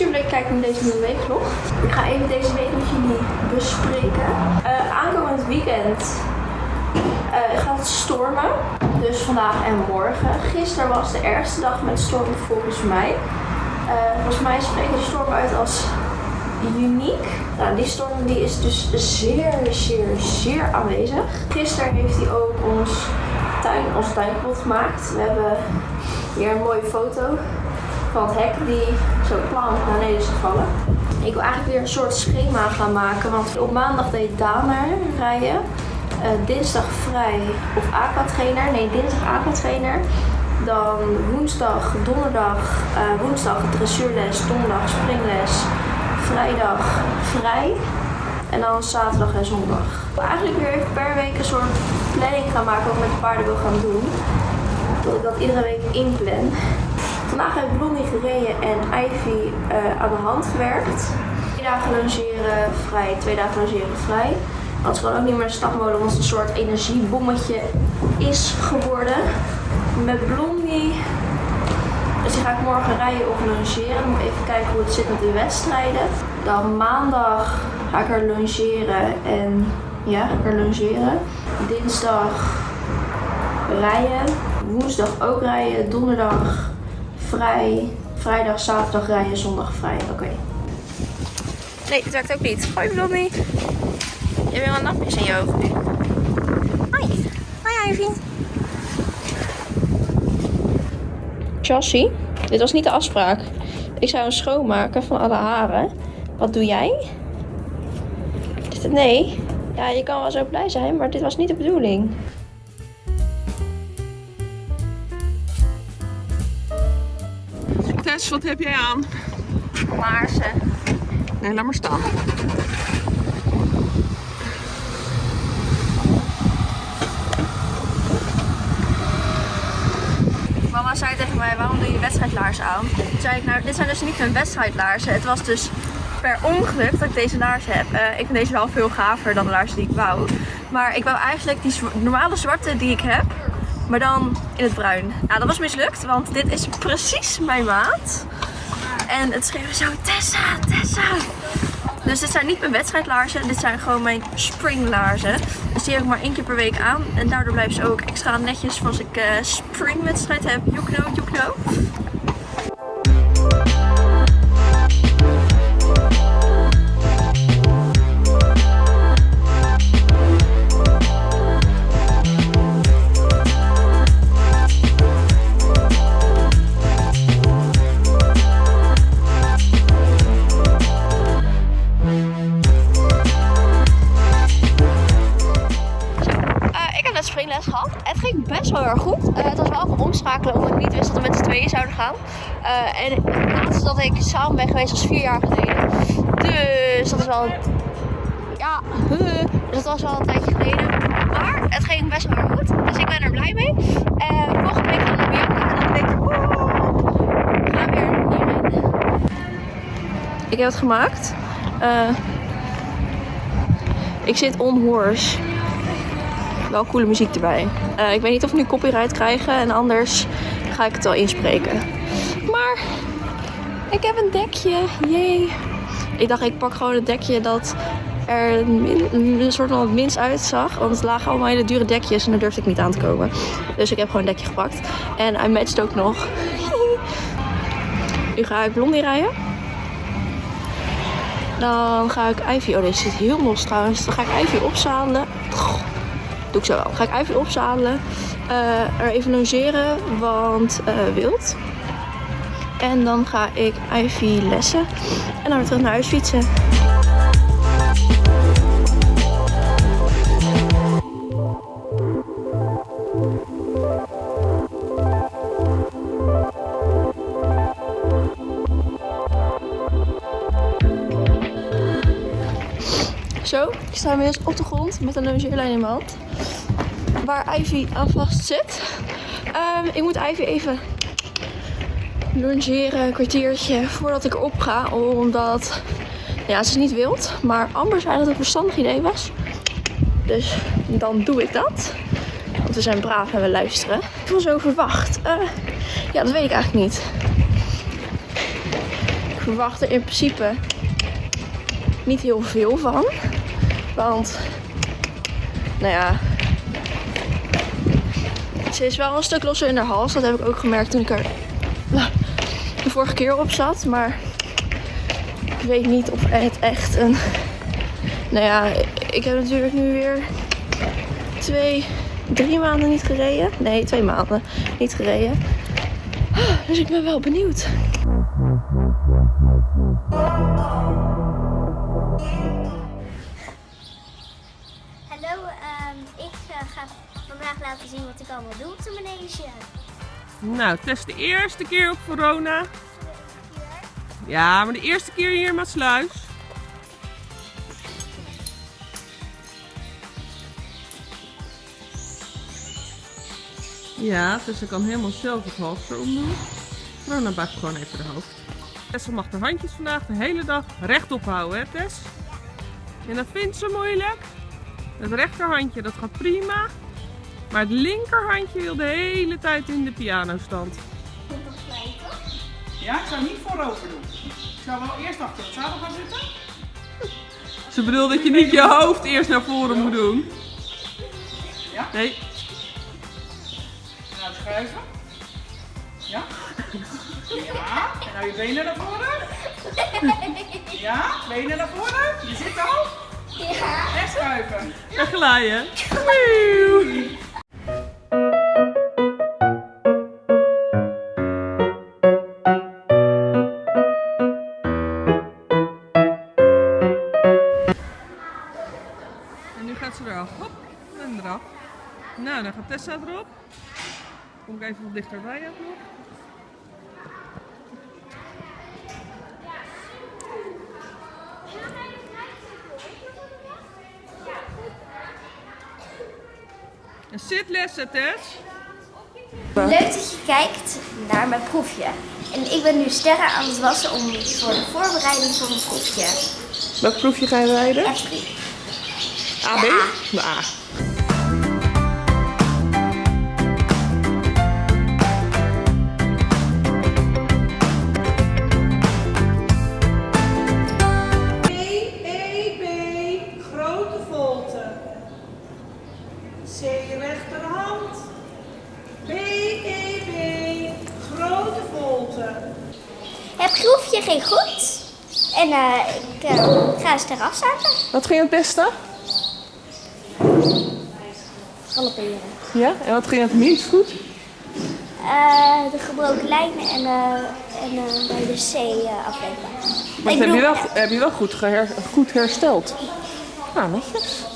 super leuk kijken naar deze nieuwe weekvlog. Ik ga even deze week met jullie bespreken. Uh, aankomend weekend uh, gaat het stormen. Dus vandaag en morgen. Gisteren was de ergste dag met storm volgens mij. Uh, volgens mij spreken de storm uit als uniek. Nou, die storm die is dus zeer, zeer, zeer aanwezig. Gisteren heeft hij ook ons tuin, ons tuin gemaakt. We hebben hier een mooie foto van het hek die zo plan naar beneden is gevallen. Ik wil eigenlijk weer een soort schema gaan maken, want op maandag deed Dana rijden. Uh, dinsdag vrij of aquatrainer. Nee, dinsdag aquatrainer. Dan woensdag, donderdag, uh, woensdag dressuurles, donderdag springles, vrijdag vrij. En dan zaterdag en zondag. Ik wil eigenlijk weer even per week een soort planning gaan maken wat ik met de paarden wil gaan doen. Dat ik dat iedere week inplan. Vandaag heb Blondie gereden en Ivy uh, aan de hand gewerkt. Twee dagen logeren vrij, twee dagen logeren vrij. Dat is gewoon ook niet meer een stapmolen, want het een soort energiebommetje is geworden. Met Blondie dus die ga ik morgen rijden of logeren. Moet even kijken hoe het zit met de wedstrijden. Dan maandag ga ik er logeren en ja, ga ik er logeren. Dinsdag rijden. Woensdag ook rijden. Donderdag vrij. Vrijdag, zaterdag rijden. Zondag vrij. Oké. Nee, het werkt ook niet. Hoi Blondie. Je hebt wel napjes in je ogen nu. Hoi. Hoi Ivy. Chassis. Dit was niet de afspraak. Ik zou hem schoonmaken van alle haren. Wat doe jij? Nee. Ja, je kan wel zo blij zijn, maar dit was niet de bedoeling. Wat heb jij aan? Laarzen. Nee, laat maar staan. Mama zei tegen mij, waarom doe je wedstrijdlaarzen aan? Toen zei ik, nou, dit zijn dus niet mijn wedstrijdlaarzen. Het was dus per ongeluk dat ik deze laarzen heb. Uh, ik vind deze wel veel gaver dan de laarzen die ik wou. Maar ik wou eigenlijk die normale zwarte die ik heb, maar dan in het bruin. Nou, dat was mislukt, want dit is precies mijn maat. En het schreef zo, Tessa, Tessa. Dus dit zijn niet mijn wedstrijdlaarzen, dit zijn gewoon mijn springlaarzen. Dus die heb ik maar één keer per week aan. En daardoor blijven ze ook extra netjes als ik uh, springwedstrijd heb. You know, you know. wel heel erg goed. Uh, het was wel even omschakelen omdat ik niet wist dat we met z'n tweeën zouden gaan. Uh, en het laatste dat ik samen ben geweest was vier jaar geleden. Dus dat is wel... Ja, dus dat was wel een tijdje geleden. Maar het ging best wel goed. Dus ik ben er blij mee. En volgende week gaan we Bianca. En dan denk ik, we gaan weer hierin. Ik heb het gemaakt. Uh, ik zit on wel coole muziek erbij. Uh, ik weet niet of we nu copyright krijgen en anders ga ik het wel inspreken. Maar ik heb een dekje. Jee. Ik dacht ik pak gewoon een dekje dat er een soort van het minst uitzag. Want het lagen allemaal hele dure dekjes en daar durfde ik niet aan te komen. Dus ik heb gewoon een dekje gepakt. En hij matcht ook nog. nu ga ik blondie rijden. Dan ga ik Ivy... Oh, deze zit heel los trouwens. Dan ga ik Ivy opzadelen. Doe ik zo wel. Ga ik even opzadelen. Uh, er even logeren, want uh, wild. En dan ga ik Ivy lessen. En dan weer terug naar huis fietsen. Zo, ik sta inmiddels op de grond met een longeerlijn in mijn hand waar Ivy aan vast zit. Um, ik moet Ivy even longeren, een kwartiertje voordat ik op ga. Omdat, ja, ze niet wild. Maar Amber zei dat het een verstandig idee was. Dus dan doe ik dat. Want we zijn braaf en we luisteren. Ik was zo verwacht. Uh, ja, dat weet ik eigenlijk niet. Ik verwacht er in principe niet heel veel van. Want, nou ja, ze is wel een stuk losser in haar hals. Dat heb ik ook gemerkt toen ik er de vorige keer op zat. Maar ik weet niet of het echt een... Nou ja, ik heb natuurlijk nu weer twee, drie maanden niet gereden. Nee, twee maanden niet gereden. Dus ik ben wel benieuwd. Ga vandaag laten zien wat ik allemaal doe op de manege. Nou, is de eerste keer op corona. Ja, maar de eerste keer hier in Maasluis. Ja, dus ze kan helemaal zelf het halster omdoen. Nou, dan buig ik gewoon even de hoofd. Tessa mag haar handjes vandaag de hele dag rechtop houden, hè Tess? En dat vindt ze moeilijk. Het rechterhandje, dat gaat prima. Maar het linkerhandje wil de hele tijd in de pianostand. Ja, ik zou niet voorover doen. Ik zou wel eerst achter het zadel gaan zitten. Ze bedoelt dat je niet je hoofd eerst naar voren moet doen. Ja? Nee, En nou schuiven. Ja? Ja. En nou je benen naar voren. Ja, benen naar voren. Je zit al. Ja. En schuiven. en nu gaat ze eraf. Hop, en eraf. Nou, dan gaat Tessa erop. Kom ik even wat dichterbij ook nog. En zitlessen, Tess. Leuk dat je kijkt naar mijn proefje. En ik ben nu sterren aan het wassen om voor de voorbereiding van mijn proefje. Welk proefje ga je rijden? A, B? A. De A. Het proefje ging goed. En eh, ik eh, ga eens eraf zaten. Wat ging het beste? Galopperen. Ja, en wat ging het minst goed? Eh, de gebroken lijnen en, en bij de C afleveren. Maar heb je, wel, heb je wel goed, geher, goed hersteld. Nou, netjes.